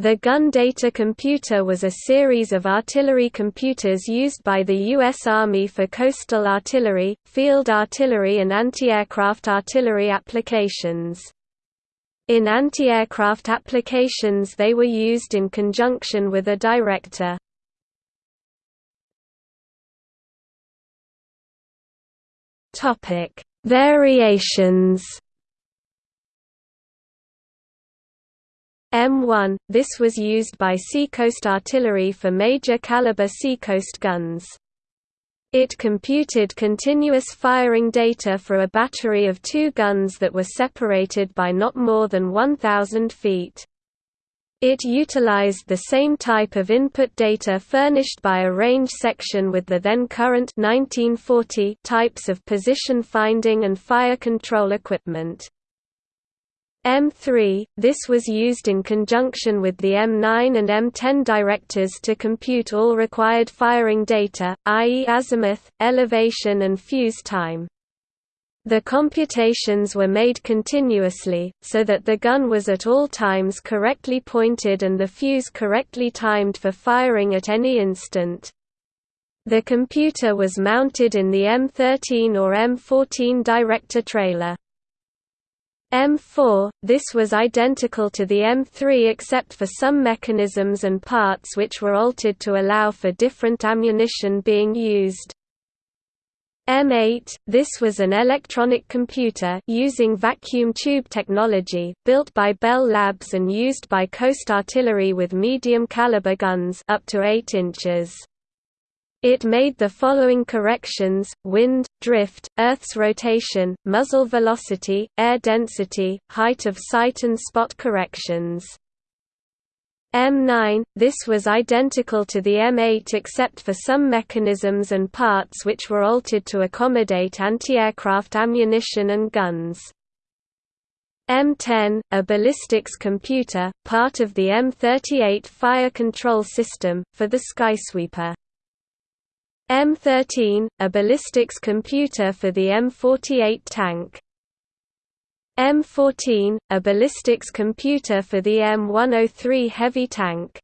The gun data computer was a series of artillery computers used by the U.S. Army for coastal artillery, field artillery and anti-aircraft artillery applications. In anti-aircraft applications they were used in conjunction with a director. Variations. M1 – This was used by Seacoast Artillery for major caliber Seacoast guns. It computed continuous firing data for a battery of two guns that were separated by not more than 1,000 feet. It utilized the same type of input data furnished by a range section with the then current 1940 types of position finding and fire control equipment. M3, this was used in conjunction with the M9 and M10 directors to compute all required firing data, i.e. azimuth, elevation and fuse time. The computations were made continuously, so that the gun was at all times correctly pointed and the fuse correctly timed for firing at any instant. The computer was mounted in the M13 or M14 director trailer. M4, this was identical to the M3 except for some mechanisms and parts which were altered to allow for different ammunition being used. M8, this was an electronic computer using vacuum tube technology, built by Bell Labs and used by Coast Artillery with medium caliber guns up to 8 inches. It made the following corrections, wind, drift, Earth's rotation, muzzle velocity, air density, height of sight and spot corrections. M9, this was identical to the M8 except for some mechanisms and parts which were altered to accommodate anti-aircraft ammunition and guns. M10, a ballistics computer, part of the M38 fire control system, for the Skysweeper. M13, a ballistics computer for the M48 tank. M14, a ballistics computer for the M103 heavy tank.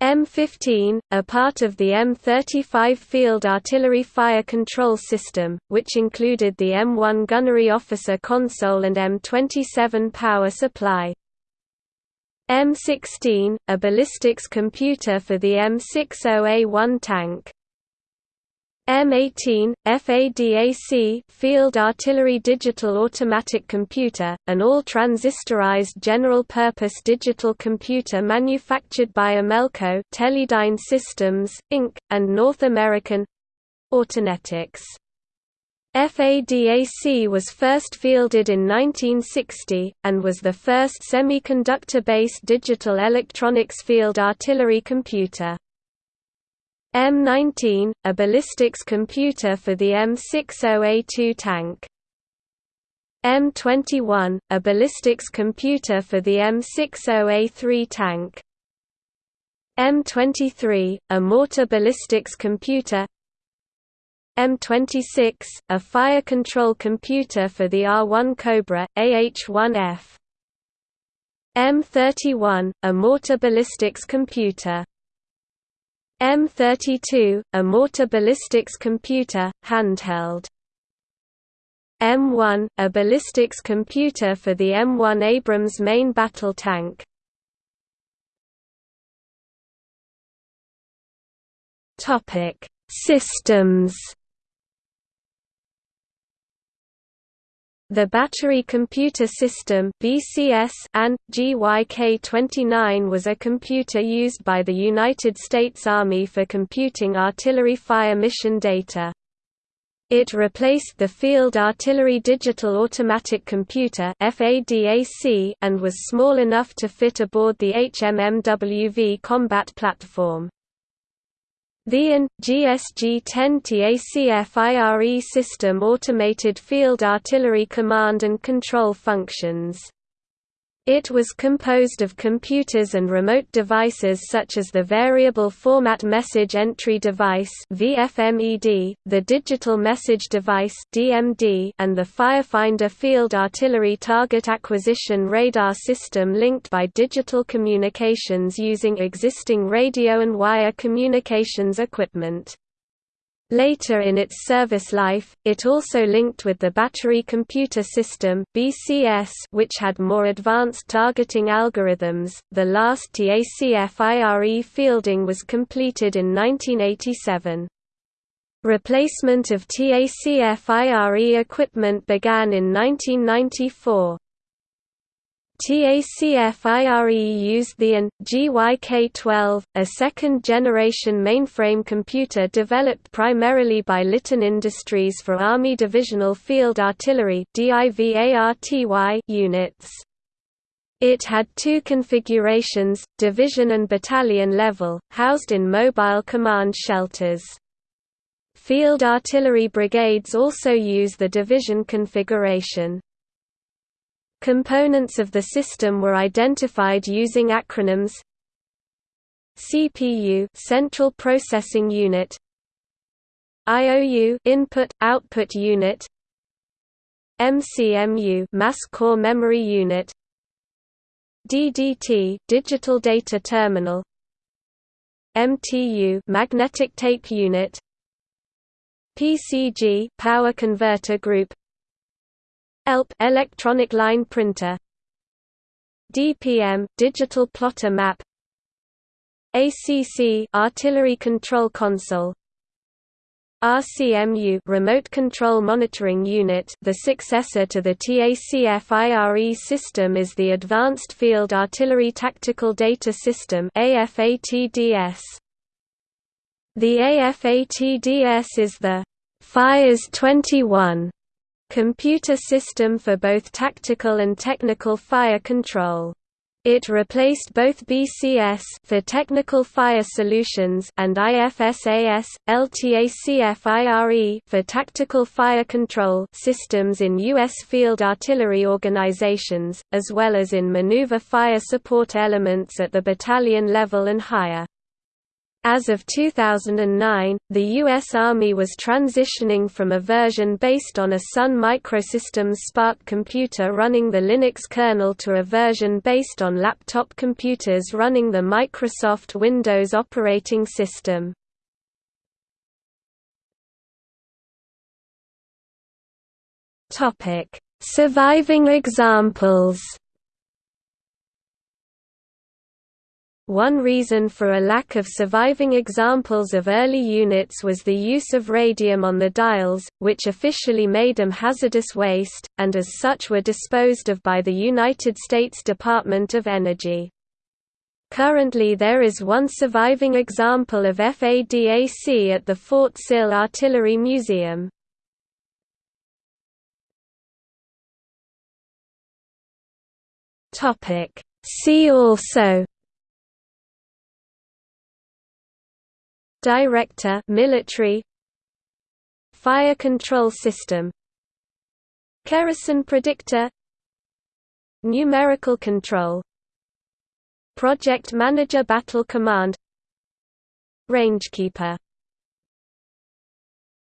M15, a part of the M35 field artillery fire control system, which included the M1 gunnery officer console and M27 power supply. M16, a ballistics computer for the M60A1 tank. M18, FADAC Field Artillery Digital Automatic Computer, an all-transistorized general-purpose digital computer manufactured by Amelco Teledyne Systems, Inc., and North American Autonetics. FADAC was first fielded in 1960, and was the first semiconductor-based digital electronics field artillery computer. M19, a ballistics computer for the M60A2 tank. M21, a ballistics computer for the M60A3 tank. M23, a mortar ballistics computer M26, a fire control computer for the AH-1 Cobra, AH-1F. M31, a mortar ballistics computer M32, a mortar ballistics computer, handheld. M1, a ballistics computer for the M1 Abrams main battle tank. Systems The Battery Computer System and GYK-29 was a computer used by the United States Army for computing artillery fire mission data. It replaced the Field Artillery Digital Automatic Computer and was small enough to fit aboard the HMMWV combat platform. The AN, GSG-10 TACFIRE system automated field artillery command and control functions. It was composed of computers and remote devices such as the Variable Format Message Entry Device the Digital Message Device and the Firefinder Field Artillery Target Acquisition Radar System linked by digital communications using existing radio and wire communications equipment. Later in its service life, it also linked with the Battery Computer System which had more advanced targeting algorithms. The last TACFIRE fielding was completed in 1987. Replacement of TACFIRE equipment began in 1994. TACFIRE used the AN, GYK-12, a second-generation mainframe computer developed primarily by Litton Industries for Army Divisional Field Artillery units. It had two configurations, division and battalion level, housed in mobile command shelters. Field artillery brigades also use the division configuration. Components of the system were identified using acronyms CPU Central Processing Unit IOU Input Output Unit MCMU Mass Core Memory Unit DDT Digital Data Terminal MTU Magnetic Tape Unit PCG Power Converter Group ELP electronic line printer. DPM digital plotter map. ACC artillery control console. RCMU remote control monitoring unit. The successor to the TACFIRE system is the Advanced Field Artillery Tactical Data System AFATDS The AFATDS is the FIRES 21 computer system for both tactical and technical fire control. It replaced both BCS for technical fire solutions and IFSAS, LTACFIRE for tactical fire control systems in U.S. field artillery organizations, as well as in maneuver fire support elements at the battalion level and higher. As of 2009, the U.S. Army was transitioning from a version based on a Sun Microsystems SPARC computer running the Linux kernel to a version based on laptop computers running the Microsoft Windows operating system. Surviving examples One reason for a lack of surviving examples of early units was the use of radium on the dials, which officially made them hazardous waste, and as such were disposed of by the United States Department of Energy. Currently there is one surviving example of FADAC at the Fort Sill Artillery Museum. See also Director military. Fire control system. Kerrison predictor. Numerical control. Project Manager Battle Command. Rangekeeper